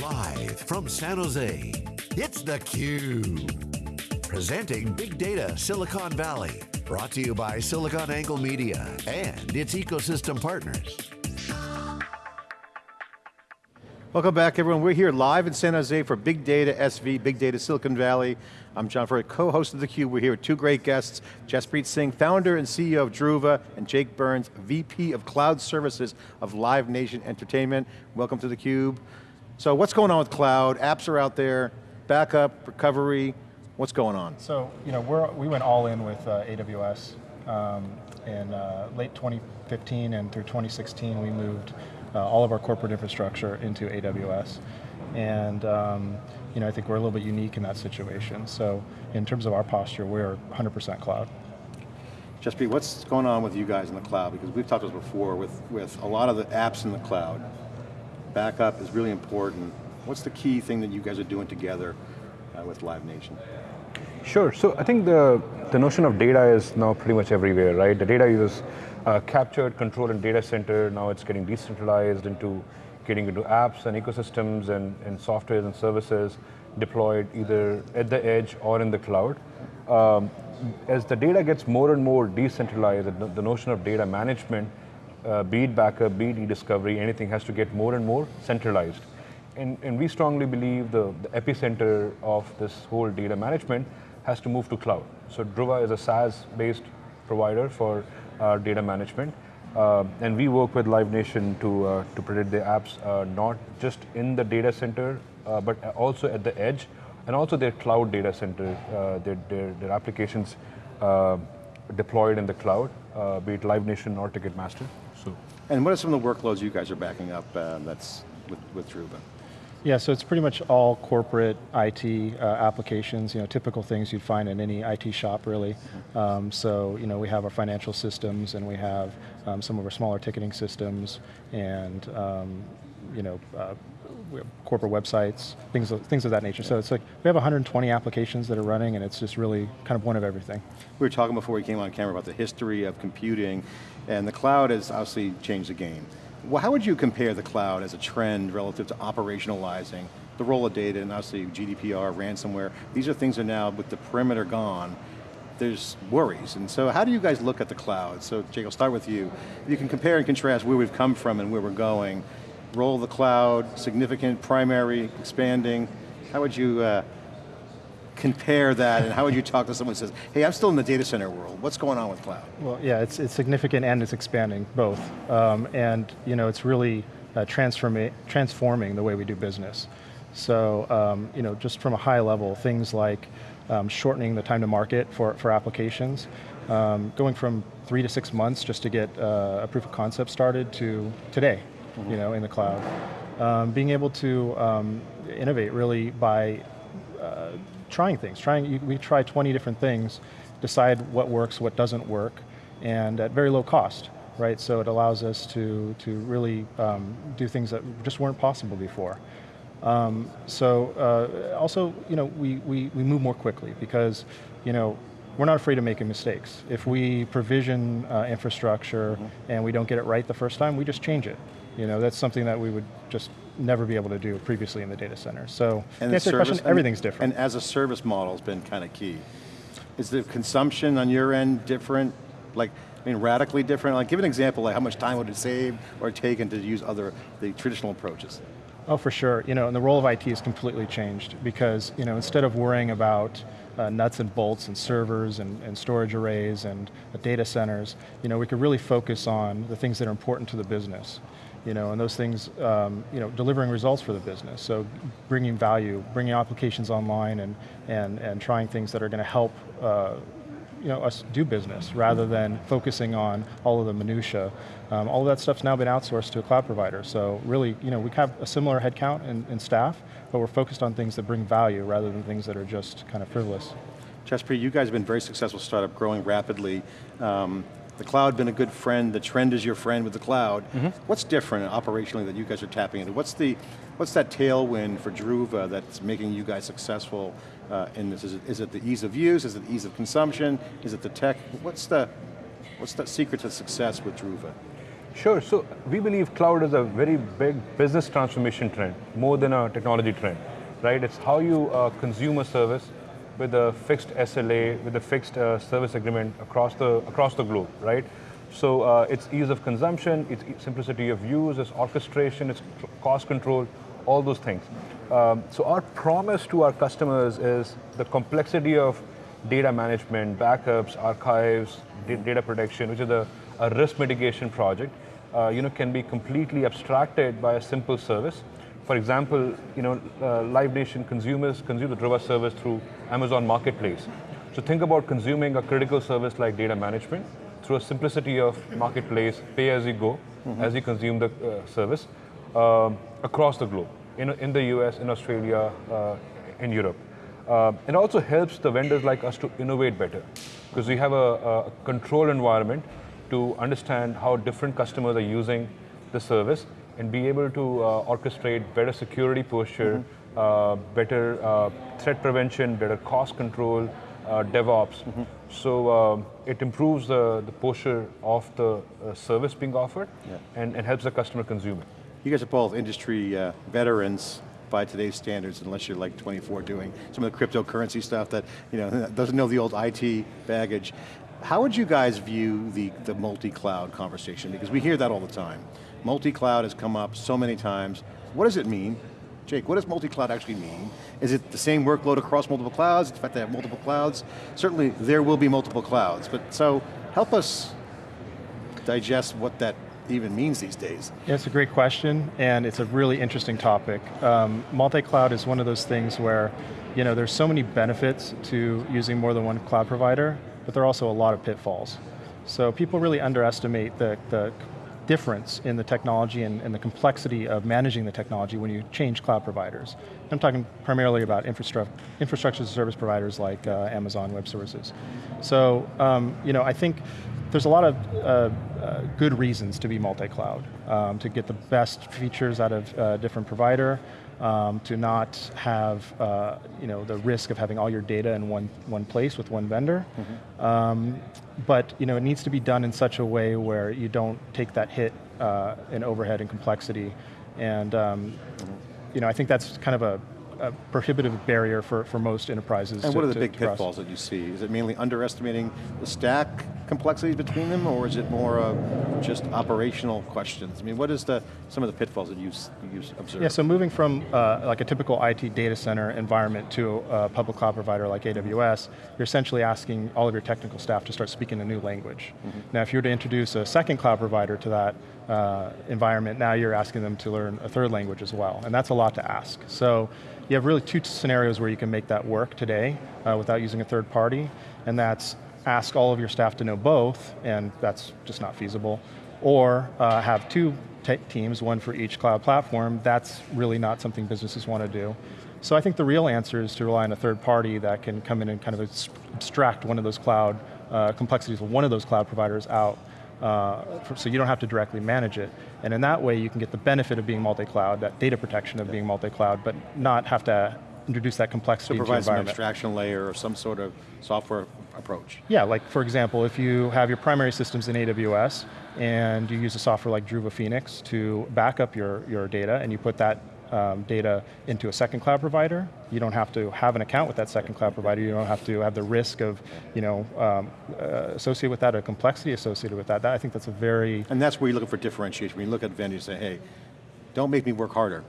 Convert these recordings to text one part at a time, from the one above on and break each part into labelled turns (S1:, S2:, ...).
S1: Live from San Jose, it's theCUBE. Presenting Big Data Silicon Valley. Brought to you by SiliconANGLE Media and its ecosystem partners.
S2: Welcome back everyone. We're here live in San Jose for Big Data SV, Big Data Silicon Valley. I'm John Furrier, co-host of theCUBE. We're here with two great guests, Jaspreet Singh, founder and CEO of Druva, and Jake Burns, VP of Cloud Services of Live Nation Entertainment. Welcome to theCUBE. So what's going on with cloud? Apps are out there, backup, recovery, what's going on?
S3: So, you know, we're, we went all in with uh, AWS. Um, in uh, late 2015 and through 2016, we moved uh, all of our corporate infrastructure into AWS. And um, you know, I think we're a little bit unique in that situation. So in terms of our posture, we're 100% cloud.
S2: Jaspreet what's going on with you guys in the cloud? Because we've talked about this before with, with a lot of the apps in the cloud backup is really important. What's the key thing that you guys are doing together uh, with Live Nation?
S4: Sure, so I think the, the notion of data is now pretty much everywhere, right? The data is uh, captured, controlled in data center, now it's getting decentralized into getting into apps and ecosystems and, and softwares and services deployed either at the edge or in the cloud. Um, as the data gets more and more decentralized, the, the notion of data management uh, be it backup, be it e-discovery, anything has to get more and more centralized. And, and we strongly believe the, the, epicenter of this whole data management has to move to cloud. So Druva is a SaaS-based provider for uh, data management. Uh, and we work with Live Nation to, uh, to predict the apps, uh, not just in the data center, uh, but also at the edge, and also their cloud data center, their, their, their applications deployed in the cloud, be it Live Nation or Ticketmaster.
S2: So. And what are some of the workloads you guys are backing up uh, that's with, with Druva?
S3: Yeah, so it's pretty much all corporate IT uh, applications, you know, typical things you'd find in any IT shop really. Um, so, you know, we have our financial systems and we have um, some of our smaller ticketing systems and, um, you know, uh, corporate websites, things of, things of that nature. So it's like, we have 120 applications that are running and it's just really kind of one of everything.
S2: We were talking before we came on camera about the history of computing and the cloud has obviously changed the game. Well, how would you compare the cloud as a trend relative to operationalizing the role of data and obviously GDPR, ransomware, these are things that now with the perimeter gone, there's worries. And so how do you guys look at the cloud? So Jake, I'll start with you. You can compare and contrast where we've come from and where we're going, role of the cloud, significant, primary, expanding, how would you uh, compare that and how would you talk to someone who says, hey, I'm still in the data center world, what's going on with cloud?
S3: Well, yeah, it's, it's significant and it's expanding, both. Um, and you know, it's really uh, transforming the way we do business. So, um, you know, just from a high level, things like um, shortening the time to market for, for applications, um, going from three to six months just to get uh, a proof of concept started to today, mm -hmm. you know, in the cloud. Um, being able to um, innovate really by uh, trying things. Trying, we try 20 different things, decide what works, what doesn't work, and at very low cost, right? So it allows us to, to really um, do things that just weren't possible before. Um, so uh, also, you know, we, we, we move more quickly because, you know, we're not afraid of making mistakes. If we provision uh, infrastructure mm -hmm. and we don't get it right the first time, we just change it. You know, that's something that we would just never be able to do previously in the data center. So, and the service, question, everything's different.
S2: And as a service model has been kind of key. Is the consumption on your end different? Like, I mean, radically different? Like, give an example, like how much time would it save or taken to use other, the traditional approaches?
S3: Oh, for sure. You know, and the role of IT has completely changed because, you know, instead of worrying about uh, nuts and bolts and servers and, and storage arrays and uh, data centers, you know, we could really focus on the things that are important to the business you know, and those things, um, you know, delivering results for the business. So bringing value, bringing applications online and, and, and trying things that are going to help uh, you know, us do business rather than focusing on all of the minutia. Um, all of that stuff's now been outsourced to a cloud provider. So really, you know, we have a similar headcount and, in staff, but we're focused on things that bring value rather than things that are just kind of frivolous.
S2: Jaspreet, you guys have been very successful startup, growing rapidly. Um, the cloud been a good friend, the trend is your friend with the cloud. Mm -hmm. What's different operationally that you guys are tapping into? What's the, what's that tailwind for Druva that's making you guys successful uh, in this? Is it, is it the ease of use? Is it the ease of consumption? Is it the tech? What's the, what's the secret to success with Druva?
S4: Sure, so we believe cloud is a very big business transformation trend, more than a technology trend, right? It's how you uh, consume a service with a fixed SLA, with a fixed uh, service agreement across the, across the globe, right? So uh, it's ease of consumption, it's simplicity of use, it's orchestration, it's cost control, all those things. Um, so our promise to our customers is the complexity of data management, backups, archives, data protection, which is a, a risk mitigation project, uh, you know, can be completely abstracted by a simple service. For example, you know, uh, Live Nation consumers consume the Druva service through Amazon Marketplace. So think about consuming a critical service like data management through a simplicity of marketplace, pay as you go, mm -hmm. as you consume the uh, service um, across the globe, in, in the US, in Australia, uh, in Europe. Uh, it also helps the vendors like us to innovate better because we have a, a control environment to understand how different customers are using the service and be able to uh, orchestrate better security posture, mm -hmm. better uh, threat prevention, better cost control, DevOps. Mm -hmm. So it improves the, the posture of the service being offered yeah. and, and helps the customer consume it.
S2: You guys are both industry veterans by today's standards unless you're like 24 doing some of the cryptocurrency stuff that you know doesn't know the old IT baggage. How would you guys view the, the multi-cloud conversation? Because we hear that all the time. Multi-cloud has come up so many times. What does it mean? Jake, what does multi-cloud actually mean? Is it the same workload across multiple clouds? In fact, they have multiple clouds? Certainly, there will be multiple clouds, but so help us digest what that even means these days?
S3: Yeah, it's a great question, and it's a really interesting topic. Um, multi-cloud is one of those things where you know, there's so many benefits to using more than one cloud provider, but there are also a lot of pitfalls. So people really underestimate the, the difference in the technology and, and, the complexity of managing the technology when you change cloud providers. I'm talking primarily about infrastructure, infrastructure as service providers like uh, Amazon Web Services. So, um, you know, I think there's a lot of uh, uh, good reasons to be multi-cloud, um, to get the best features out of a uh, different provider, um, to not have uh, you know, the risk of having all your data in one, one place with one vendor. Mm -hmm. um, but you know, it needs to be done in such a way where you don't take that hit uh, in overhead and complexity. And um, mm -hmm. you know, I think that's kind of a, a prohibitive barrier for, for most enterprises.
S2: And to, what are the big pitfalls that you see? Is it mainly underestimating the stack complexities between them, or is it more of just operational questions? I mean, what is the some of the pitfalls that you you observe?
S3: Yeah, so moving from uh, like a typical IT data center environment to a public cloud provider like AWS, you're essentially asking all of your technical staff to start speaking a new language. Mm -hmm. Now, if you were to introduce a second cloud provider to that uh, environment, now you're asking them to learn a third language as well, and that's a lot to ask. So you have really two scenarios where you can make that work today uh, without using a third party, and that's ask all of your staff to know both, and that's just not feasible, or uh, have two teams, one for each cloud platform, that's really not something businesses want to do. So I think the real answer is to rely on a third party that can come in and kind of abstract one of those cloud uh, complexities of one of those cloud providers out uh, for, so you don't have to directly manage it. And in that way you can get the benefit of being multi-cloud, that data protection of being multi-cloud, but not have to introduce that complexity
S2: so provide some abstraction layer or some sort of software approach.
S3: Yeah, like for example, if you have your primary systems in AWS and you use a software like Druva Phoenix to back up your, your data and you put that um, data into a second cloud provider. You don't have to have an account with that second cloud provider. You don't have to have the risk of, you know, um, uh, associated with that, or complexity associated with that. that. I think that's a very...
S2: And that's where you're looking for differentiation. When you look at vendors and say, hey, don't make me work harder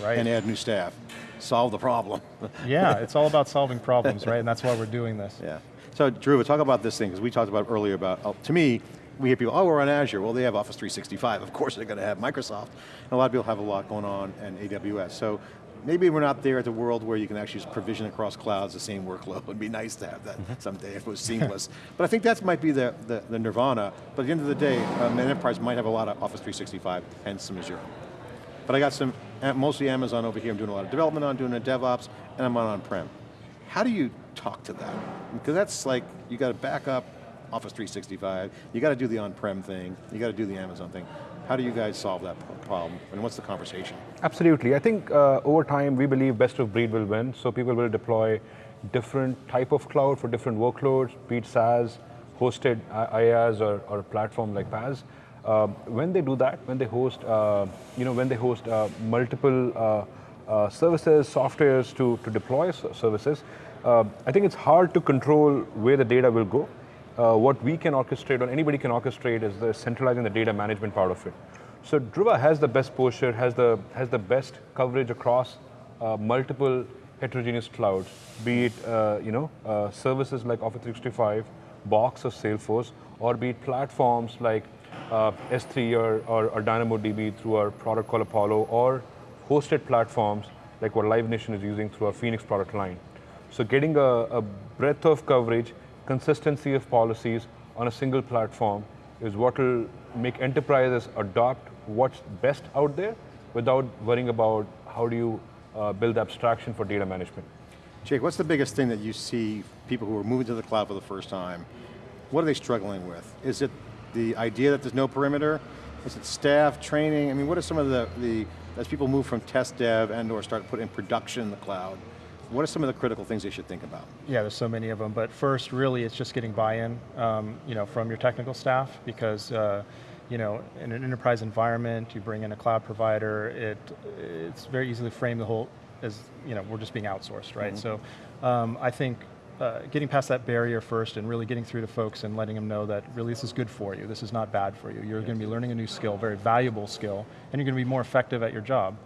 S2: right. and add new staff. Solve the problem.
S3: yeah, it's all about solving problems, right? And that's why we're doing this.
S2: Yeah. So Drew, talk about this thing, because we talked about earlier about, uh, to me, we hear people, oh, we're on Azure. Well, they have Office 365. Of course they're going to have Microsoft. And a lot of people have a lot going on in AWS. So maybe we're not there at the world where you can actually just provision across clouds the same workload. It'd be nice to have that mm -hmm. someday if it was seamless. but I think that might be the, the, the, nirvana. But at the end of the day, um, an enterprise might have a lot of Office 365 and some Azure. But I got some, mostly Amazon over here, I'm doing a lot of development on, doing a DevOps, and I'm on on-prem. How do you talk to that? Because that's like, you got to back up Office 365, you got to do the on-prem thing, you got to do the Amazon thing. How do you guys solve that problem, and what's the conversation?
S4: Absolutely, I think uh, over time we believe best of breed will win, so people will deploy different type of cloud for different workloads, be it SaaS, hosted IaaS or, or a platform like PaaS. Uh, when they do that, when they host, uh, you know, when they host uh, multiple uh, uh, services, softwares to, to deploy services, uh, I think it's hard to control where the data will go. what we can orchestrate, or anybody can orchestrate, is the centralizing the data management part of it. So Druva has the best posture, has the has the best coverage across multiple heterogeneous clouds, be it you know services like Office 365, Box or Salesforce, or be it platforms like uh, S3 or, or, or, DynamoDB through our product called Apollo, or hosted platforms like what Live Nation is using through our Phoenix product line. So getting a, a breadth of coverage, consistency of policies on a single platform is what will make enterprises adopt what's best out there without worrying about how do you uh, build abstraction for data management.
S2: Jake, what's the biggest thing that you see people who are moving to the cloud for the first time, what are they struggling with? Is it the idea that there's no perimeter? Is it staff, training? I mean, what are some of the, the as people move from test dev and or start to put in production in the cloud, what are some of the critical things they should think about?
S3: Yeah, there's so many of them, but first, really, it's just getting buy-in, um, you know, from your technical staff, because, uh, you know, in an enterprise environment, you bring in a cloud provider, it, it's very easily framed the whole as, you know, we're just being outsourced, right? Mm -hmm. So, um, I think uh, getting past that barrier first and really getting through to folks and letting them know that really this is good for you, this is not bad for you. You're yes. going to be learning a new skill, very valuable skill, and you're going to be more effective at your job.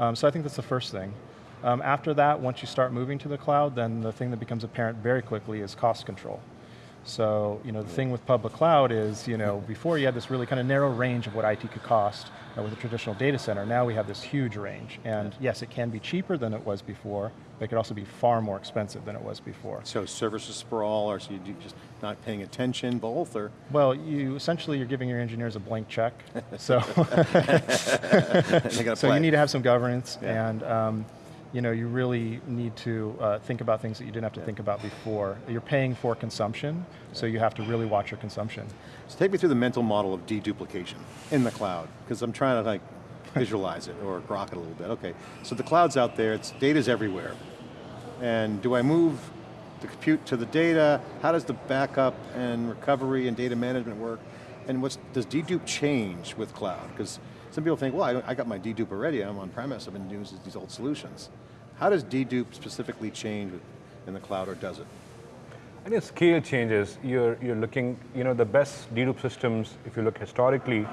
S3: Um, so I think that's the first thing. Um, after that, once you start moving to the cloud, then the thing that becomes apparent very quickly is cost control. So, you know, the thing with public cloud is, you know, before you had this really kind of narrow range of what IT could cost uh, with a traditional data center, now we have this huge range. And yes, it can be cheaper than it was before, but it could also be far more expensive than it was before.
S2: So services sprawl, or so you just not paying attention, both, or?
S3: Well, you essentially you're giving your engineers a blank check. so, so you need to have some governance, yeah. and um, you know, you really need to uh, think about things that you didn't have to think about before. You're paying for consumption, so you have to really watch your consumption.
S2: So take me through the mental model of deduplication in the cloud, because I'm trying to like visualize it or grok it a little bit. Okay, so the cloud's out there, it's data's everywhere. And do I move the compute to the data? How does the backup and recovery and data management work? And what's, does dedupe change with cloud? Because some people think, well, I, I got my dedupe already, I'm on premise, I've been using these old solutions. How does dedupe specifically change in the cloud, or does it?
S4: I think scale changes. You're, you're looking, you know, the best dedupe systems, if you look historically,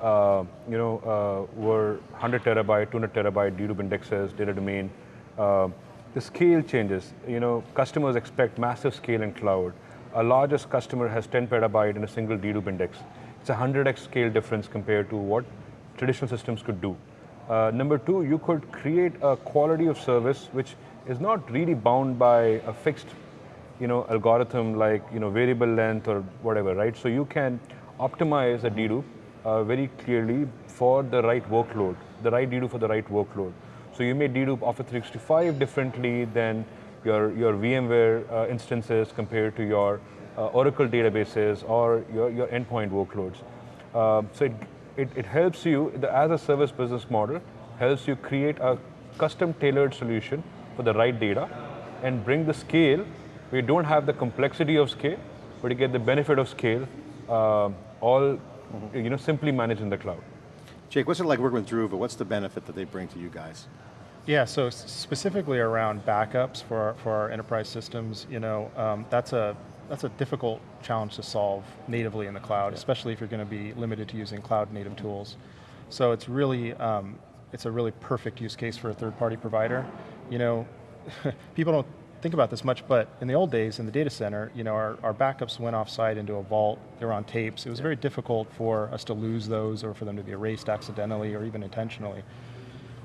S4: uh, you know, uh, were 100 terabyte, 200 terabyte dedupe indexes, data domain. Uh, the scale changes. You know, customers expect massive scale in cloud. Our largest customer has 10 petabyte in a single dedupe index. It's a 100x scale difference compared to what traditional systems could do. Uh, number two, you could create a quality of service which is not really bound by a fixed you know, algorithm like you know, variable length or whatever, right? So you can optimize a dedupe uh, very clearly for the right workload, the right dedupe for the right workload. So you may dedupe Office 365 differently than your, your VMware uh, instances compared to your uh, Oracle databases or your, your endpoint workloads. Uh, so it it, it helps you, the as a service business model, helps you create a custom tailored solution for the right data and bring the scale We don't have the complexity of scale, but you get the benefit of scale, uh, all mm -hmm. you know, simply managed in the cloud.
S2: Jake, what's it like working with Druva? What's the benefit that they bring to you guys?
S3: Yeah, so specifically around backups for our, for our enterprise systems, you know, um, that's a that's a difficult challenge to solve natively in the cloud, yeah. especially if you're going to be limited to using cloud native tools. So it's really, um, it's a really perfect use case for a third party provider. You know, people don't think about this much, but in the old days in the data center, you know, our, our backups went offsite into a vault, they were on tapes. It was yeah. very difficult for us to lose those or for them to be erased accidentally or even intentionally.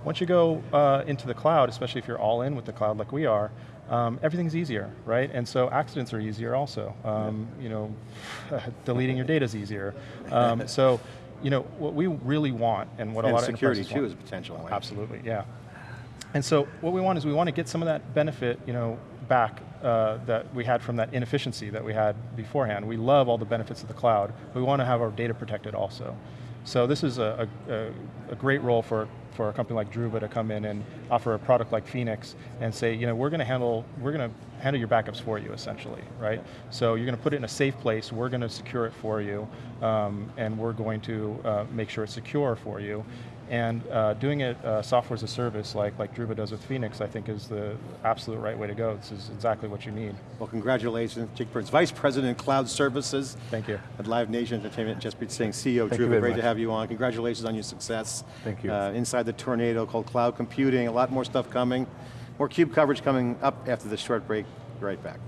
S3: Once you go uh, into the cloud, especially if you're all in with the cloud like we are, um, everything's easier, right? And so accidents are easier also. Um, yeah. You know, deleting your data is easier. Um, so, you know, what we really want and what
S2: and
S3: a lot
S2: of security
S3: too
S2: want, is a potential. Right?
S3: Absolutely, yeah. And so what we want is we want to get some of that benefit, you know, back uh, that we had from that inefficiency that we had beforehand. We love all the benefits of the cloud. We want to have our data protected also. So this is a, a, a great role for, for a company like Druva to come in and offer a product like Phoenix and say, you know, we're going to handle, we're going to handle your backups for you essentially, right? So you're going to put it in a safe place, we're going to secure it for you, um, and we're going to uh, make sure it's secure for you. And uh, doing it uh, software as a service like, like Druva does with Phoenix, I think is the absolute right way to go. This is exactly what you need.
S2: Well, congratulations, Jake Burns, Vice President, Cloud Services.
S3: Thank you.
S2: At Live Nation Entertainment, Jaspreet Singh, CEO
S4: Thank very
S2: great
S4: much.
S2: to have you on. Congratulations on your success.
S4: Thank you.
S2: Uh, inside the tornado called cloud computing, a lot more stuff coming. More CUBE coverage coming up after this short break. Be right back.